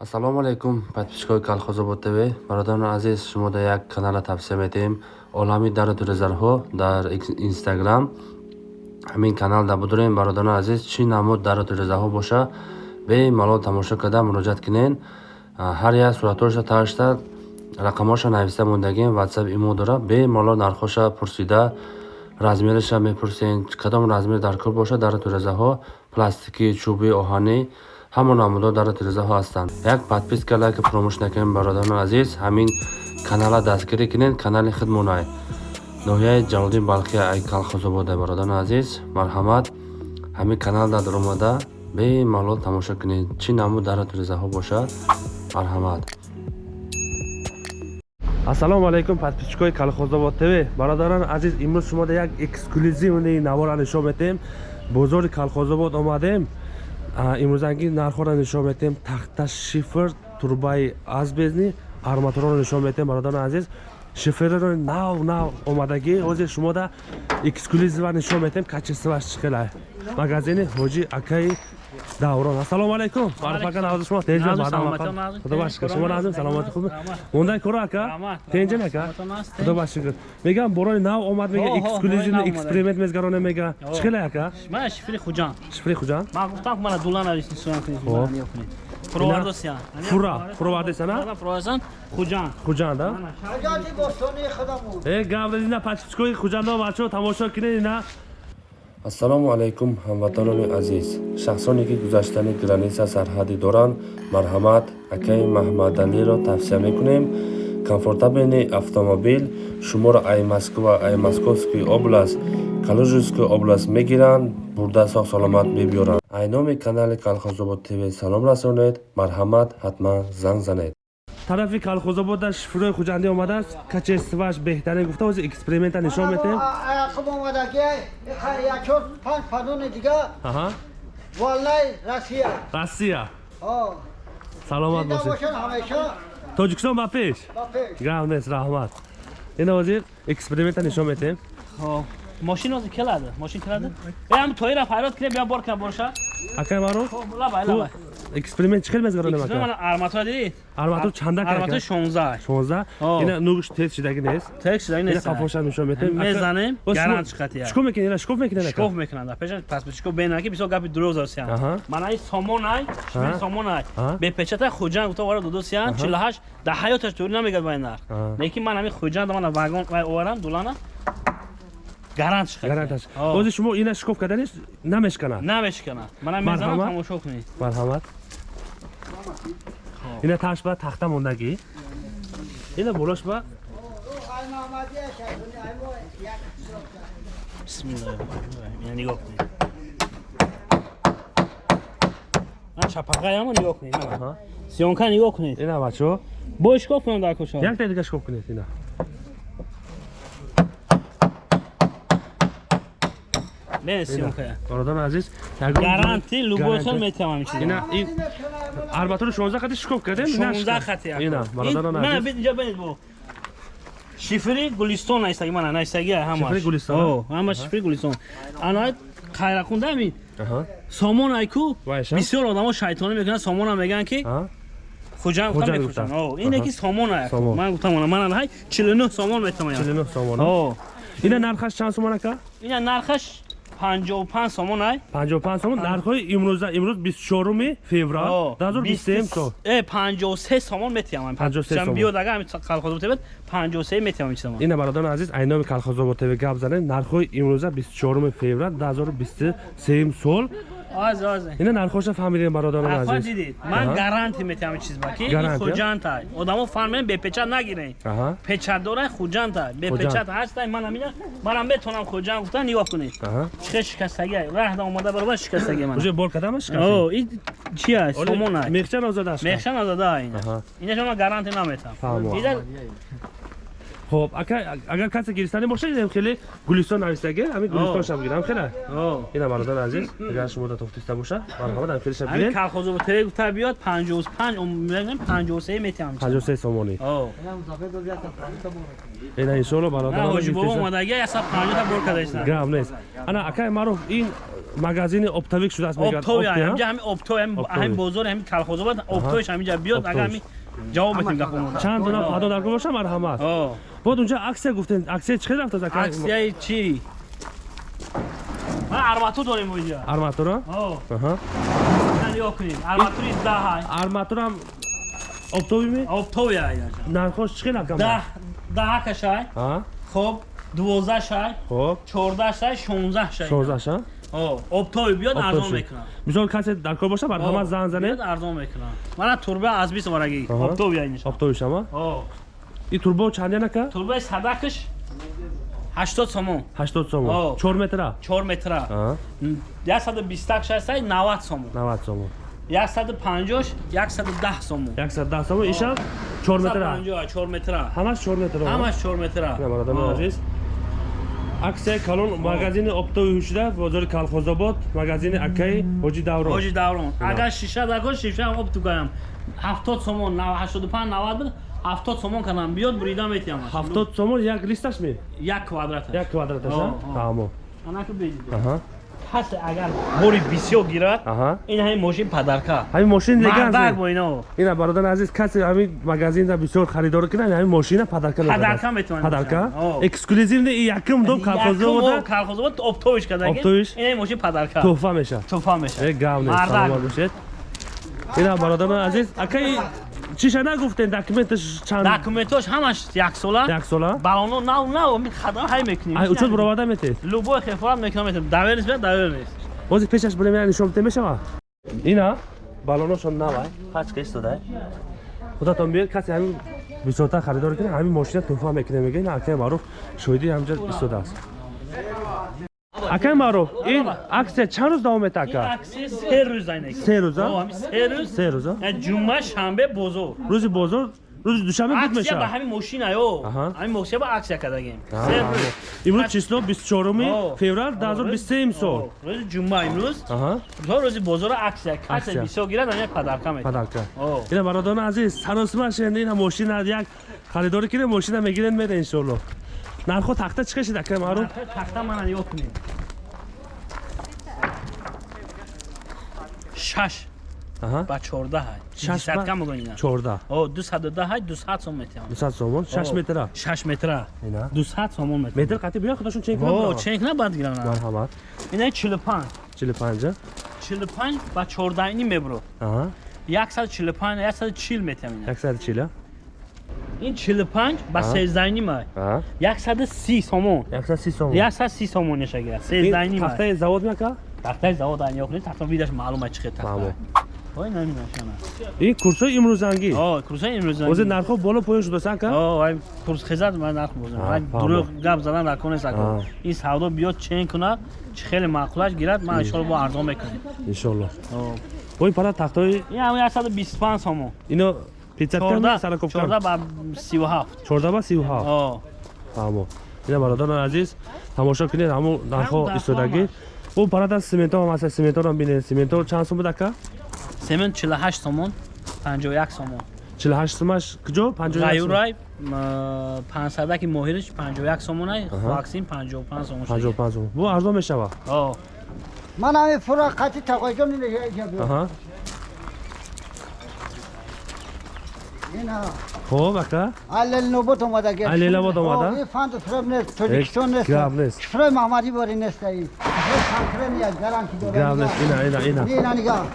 ассалому алайкум подписчикои калхозобод тв. Бародарони азиз шумо дар як канала тавсия метаем олами дару резарҳо дар инстаграм. Ҳамин канал дар будорем бародарони азиз чӣ намуд дару резаҳо боша? Бемалол тамошо карда муроҷиат кинен ҳар як суратҳоша ташта рақамоша нависта мондагем ватсап имо дора. Бемалол нархоша пурсида размериша мепурсен. Кадом размер дар кор боша? Дару резаҳо пластикӣ чӯби оҳанӣ ҳамон намудҳо дар тирезаҳо ҳастанд. Як подписка лайка фуромӯш накунед бародарони азиз. Ҳамин канала дастгирӣ кунед канали хидмонай ноҳияи ҷалолдин балхи ай калхозобода бародарони азиз. Марҳамат. Ҳамин канал дар омада бемалол тамошо кунед. Чӣ намуд дар тирезаҳо бошад? Марҳамат. Ассалому алайкум подписчикои калхозобод тв. Бародарони азиз имрӯз шумода як эксклюзивни навора нишон метем. Бозори калхозобод омадем имрӯзанги нархҳоро нишон метем тахта шифр турбаи азбезни арматураро нишон метем бародарони азиз. Шифрро нав нав омадагӣ ҳозир шумода эксклюзива нишон метем качествоаш чиқилай магазини ҳоҷи акаи даврон. Ассалому алайкум маруфака навози шумо. Тенҷа худо башкр шумо назим саломати хуб мондай кора ака? Тенҷа ака? Худо башкр мегам борои нав омад мега. Эксклюзивни эксперимент мезгароне мега. Чӣ хеле ака? Шифри хуҷан. Шифри хуҷан? Ман гуфтам ки мана дулана рисисоян фура фуровардесана хуҷан. Хуҷан да? Э гаврезина пачкичкои хуҷандо бачо тамошо кинед ина ассалому алайкум ҳамватанони азиз. Шахсоне ки гузаштани граниса сарҳадӣ доранд марҳамат акаи маҳмадалиро тавсия мекунем. Комфортабелни автомобил шуморо ай москва ай московский област калужинской област мегиранд бурда сог саломат бибиёранд ай номи канали калхозобод тв салом расонед. Марҳамат ҳатман занг занед тарафи колхозобода шифрои хуҷандӣ омадааст качестваш беҳтарин гуфта ҳозир эксперимента нишон метем ақм омадаги якчор панҷ падони дига. Валлай россия. Россия. Саломат бошед. тоҷикистон ба пеш? Гам нест раҳмат. Ин ҳозир эксперимента нишон метем мошин ҳозир келади? Мошин келади? Ам тоира фарёд кунем бия бор кам боша акай маро эксперимент чӣ хел мезгарона мака мана арматура дидед арматур чанда кард арматур 16 16 ина нугуш тез шидаги нест? Тез шидаги нест ина қафоша нишон метем мезанем гарант чиқатия шкоф мекунед ина шкоф мекунед шкоф мекунанд пешан пас бе шкоф бенаки бисо гапи дуроз дорсиан мана и сомонай шми сомонай бе печата хуҷан гуфта вара додосиан 48 да ҳаёташ дур намегад вай нарх. Лекин ман ҳамин хуҷан мана вагон вай оварам дулана гаранташ ози шумо ина шикоф карданес намешканад намешканад манам мезанам тамошо кунед марҳамат ина таш ба тахта мондагӣ ина болош ба нигоҳ кунед чапақаямо нигоҳ кунед сиёнка нигоҳ кунед ина бачо бо шикоф кунам дар кушо якта дига шикоф кунед ина бародарон азиз. Гаранти любой сол метавонам чиз ина ин арбатури 16 хати шикоф кардем? 16 хати ина бародарон азиз. мана бит инҷа бинед бо шифри гулистон айстаги мана найстаги ҳама шифри гулистон? О ҳама шифри гулистон. Ана хайра кунда ми сомон айку? Бисёр одамо шайтонӣ мекунанд сомона мегӯянд ки? Хуҷан гуфта мефурӯшанд о ине ки сомон ай. Ман гуфтам мана ҳай 49 сомон метавонам. 49 сомон о. Ина нархаш чанд сомон ака ина нархаш 55 сомон ай? 55 сомон? Нархҳои имрӯза имрӯз 24 феврал. 2023 сол э 53 сомон метиҳам 53 сомон. биёд агар ами калхозобод тв 53 метиҳам чизам ина бародарон азиз айноми калхозобод тв гап занем нархҳои имрӯза 24 феврал 2023 сол ина нархоша фаҳмидем бародарон азиз дидед ман гаранти метиҳам чиз ба ки хуҷантай одамо фаҳмем бепечат нагирен печатдора хуҷантай бепечат ҳастай ман амина манам метавонам хуҷан гуфта нигоҳ кунед чихе шикастаги раҳда омада баробар шикастаги ман уже бор кардама шикаст о ин чи аст сомон аст мехчан озадаш мехчан озада ина инашо ман гаранти наметам хоб агар касе гиристани бошад хеле гулистон навистаги ҳами гулистон шаб гирам хеле ина бародар азиз агар шумо да тофтиста боша марҳамат ам хеле шаб гирем. калхозо тре гуфта биёд 55 мегӯям 53 метиҳам 53 сомонӣ ина иншоалло бародар ҳоҷи бобо омадаги 150 та бор кардашна гам нест. Ана акай маъруф ин магазини оптовик шудааст мегӯяд обтои Опти, а? ҳамҷа ҳами обтои ҳами Обтои. ҳами бозори ҳами калхозобад обтоиш ҳамиҷа биёд ага ҳами ҷавоб метим гапомон чанд дона фадо дар боша марҳамат о бод унҷа аксия гуфтен аксия чӣ хел ака аксияи чӣ? Ман арматур дорем оҷа арматура? О. Аҳа. Нигоҳ кунед. Арматури даҳай арматурам обтои аяҷа нархош чӣ хел даҳ даҳа кашай. А? Хоб дувоздаҳ шай хоб. Чордаҳ шай шонздаҳ шай шоздаша о обтои биёд арзон мекунам. Мисол касе дар кор боша марҳамат зан зане биёд арзон мекунам. Мана турба аз бист варагӣ Аҳа. обтои аяҷа оптовишама о и турбо чандянака турбаи садакаш ҳаштод сомон. Ҳаштод сомон. Чор метра? Чор метра. Яксаду бистак шастаи навад сомон. Навад сомон. Яксаду панҷош яксаду даҳ сомон. Яксад даҳ сомон ишам чор метра? Чор метра. Ҳамаш чор метра? Ҳамаш чор метра. Бародарони азиз. Аксияи калон магазини оптои ҳушда бозори калхозобод магазини акаи ҳоҷи даврон. Ҳоҷи даврон. Агар шиша дагон шишаам об тугаям ҳафтод сомон ҳаштоду панҷ навад буд ҳафтод сомон канам биёд бурида метиҳам ҳафтод сомон як листаш ме? Як квадрат як квадраташа О, о. тамо. Анаку бедид аҳа. Касе агар бори бисёр гирад аҳа. ин ҳамин мошин падарка. Ҳамин мошин мардак леган бо ино. Ина бародари азиз касе ҳамин магазинда бисёр харидор кунад ҳамин мошина падарка Падарка метавонад падарка? эксклюзивни и якум дом калхозобода калхозобод обтоиш кардагин Обтоиш? ин ҳамин мошин падарка. Туҳфа меша туфа мешавад. Е гав нест Мардак. саломат бошед. Ина бародарони азиз акаи чиша нагуфтен документаш чанд? Документош ҳамаш яксола. Як сола балоно нав нав хадам ҳай мекунем. Ай учуд буроварда метед? Любой хефорат мекунам метам давер нест биёд давер нест бози пешаш болем яъни нишон бита мешава? Ина балоношон навай. Пачка истодай худатон биёд касе ҳамин бисёртар харидор кунад ҳамин мошина туҳфа мекунем мега ина акаи маъруф шоҳиди ҳамҷа истодааст акаи маъруф ин аксия чанд рӯз давом мета ин ака аксия се рӯз айнак се рӯза? Се рӯз. Се рӯза? Э, ҷумъа шанбе бозор. Рӯзи бозор? Рӯзи душанбе буд аксия ба ҳамин мошинаё Аҳа. ҳамин мошина ба аксия кардагем се имрӯз число бистчоруми О. феврал 2023 имсол О, рӯзи ҷумъа имрӯз. То рӯзи бозора аксия. Касе Аксия. бисёр гирад ҳамин падарка метавад падарка. Ина бародарони азиз саросимашен ина мошина як харидорӣ киде мошина мегирен мере иншолло нархо тахта чӣ кашид акаи маъруф тахта мана нигоҳ кунед шаш. Ба чордаҳай. Шаш ба- десятка мегӯем ина чорда о дусаду даҳай дусад сом метавам дусад сомон шаш метра? шаш метра. Дусад сомон метр қати биё худашон чен о кунад ченк набаъд гирам марҳамат. Ина чилу панҷ чили панҷа чилу панҷ ба чордаҳини мебро. Аҳа. Яксаду чилу панҷ яксаду чил метавам ина. Яксад чила ин чилу панҷ ба Аҳа. сездаҳини май аҳа яксаду си сомон яксад си сомон яксаду си сомон неша гирад Ин сездаҳини май тахтаи завод мека тахтаи завод ани ёхни тахта видаш маълума хел Маълум. тахта ой наминашана ин курсои имрӯзангӣ о курсаи имрӯза бозе нархо боло поён шудааст ака О, ай курс хизат ман нарх бозам. Ай дурӯғ гап задан дар кор нест А. ако. Ин савдо биёд чен кунад, чи хеле маъқулаш гирад, ман иншоалло бо арзон мекунем. иншолло О. ин пара тахтои Ин ҳам 125 сомон. ино 14 ба 37 14 ба 37 фаҳмо ина бародарони азиз тамошо кунед ҳамун нархҳо истодагӣ. ӯ парад аз сименто ҳам аст сименторам бинед. Сименто чанд сум будака семент 48 сомон 51 сомон. 48 сумаш куҷо? 51 ғайурай 500 моҳириш 51 сомонай ваксин 55 сомон 55 сомон бу арзон мешава? Ман ҳами фура қатъи тақоҷо мегӯям хоб ака? Алилнобод омадагӣ алилнобод омада? фанду фрем нест тоҷикистон нест? гав нест. Фрем амади бори нест аи санкрем як гарам ки дора гав нест ина ина ина. Ина нигав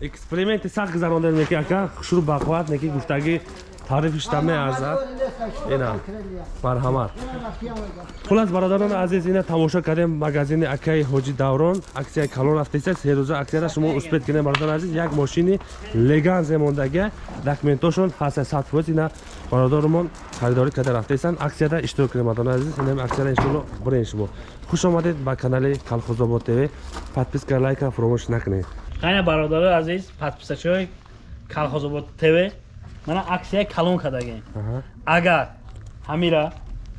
эксперименти сахт гузарондан неки ака? Хушру бақуват неки гуфтагӣ таърифишта меарзад ина марҳамат хулас бародарони азиз ина тамошо кардем магазини акаи ҳоҷи даврон аксияи калон рафтаиса серӯза аксияра шумо успед кардем бародарони азиз. Як мошини леганзе мондага документошон ҳаста сад фоиз ина бародармон харидорӣ карда рафтаистанд аксияда иштирок кардем бародарони азиз. Инам аксияра иншоалло буред шумо. Хуш омадед ба канали калхозобод тв. Подписка лайка фуромӯш накунед. Қайна бародарои азиз подписачиҳои калхозобод тв мана аксияи калон кардагем. Агар ҳамира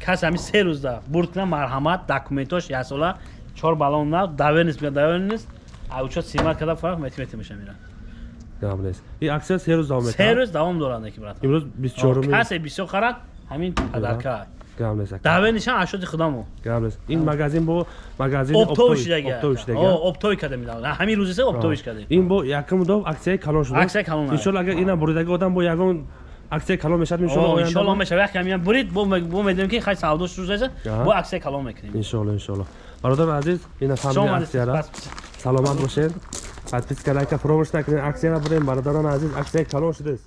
кас ҳами се рӯзда бурд кунад марҳамат документош ясола чор балон нест биё давер нест аучо симат карда фарқ мети мети меша мира нест ин аксия се рӯз давом се метавад рӯз давом дорад неки брат. Имрӯз бисчоруми касе бисёр харад ҳамин падарка гап нест ака даве нишан ашоди худамо гап нест ин магазин бо магазини оптовиш дага оптовиш дага оптови када мидавад ҳамин рӯзиса оптовиш када ин бо якум дов аксияи калон шуда Аксияи калон, ай. иншолла агар ина буридаги одам бо ягон аксияи калон мешавад иншолла иншалло оянда мешава як камиям бурид бо бо медонем ки хай савдош рӯзаса Аҳа. бо аксия калон мекунем. Иншолла иншолла бародари азиз ина Шумо фамилия омадед, аксияра пас- саломат бошед. Подписка лайка фуромӯш накунед. Аксияра бурем бародарони азиз аксияи калон шудааст